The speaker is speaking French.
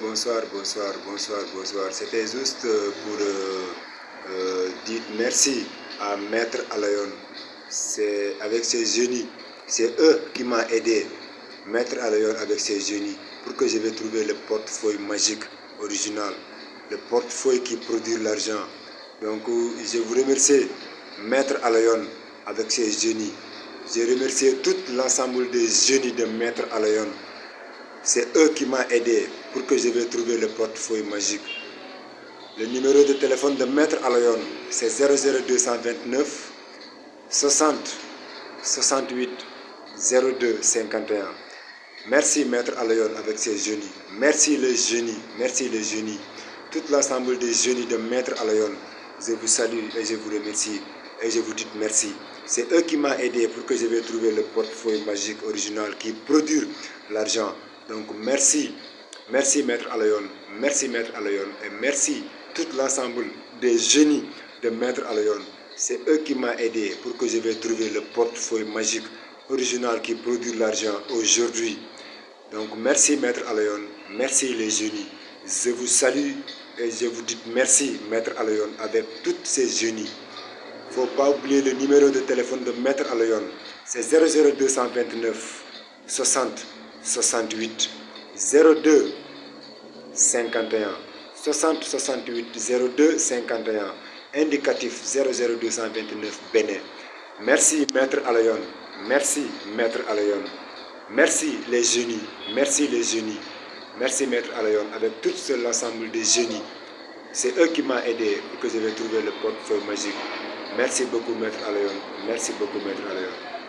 bonsoir, bonsoir, bonsoir, bonsoir. C'était juste euh, pour euh, euh, dire merci à Maître Alayon. C'est avec ses génies, c'est eux qui m'ont aidé, Maître Alayon avec ses génies, pour que je vais trouver le portefeuille magique original, le portefeuille qui produit l'argent. Donc je vous remercie, Maître Alayon avec ses génies. Je remercie tout l'ensemble des génies de Maître Alayon. C'est eux qui m'ont aidé pour que je vais trouver le portefeuille magique. Le numéro de téléphone de Maître Alayon, c'est 00229 60 68 02 51. Merci Maître Alayon avec ses génies. Merci les génies. Merci les génies. Tout l'ensemble des génies de Maître Alayon. Je vous salue et je vous remercie. Et je vous dis merci. C'est eux qui m'ont aidé pour que je vais trouver le portefeuille magique original qui produit l'argent. Donc merci, merci Maître Alayon, merci Maître Alayon et merci tout l'ensemble des génies de Maître Alayon. C'est eux qui m'ont aidé pour que je vais trouver le portefeuille magique original qui produit l'argent aujourd'hui. Donc merci Maître Alayon, merci les génies. Je vous salue et je vous dis merci Maître Alayon avec toutes ces génies. Il ne faut pas oublier le numéro de téléphone de Maître Alayon. C'est 00229 60 68 02 51 60 68 02 51 indicatif 00229 Bénin. Merci Maître Alayon, merci Maître Alayon, merci les génies, merci les génies, merci Maître Alayon avec tout l'ensemble des génies. C'est eux qui m'ont aidé que je vais le portefeuille magique. Merci beaucoup Maître Alayon, merci beaucoup Maître Alayon.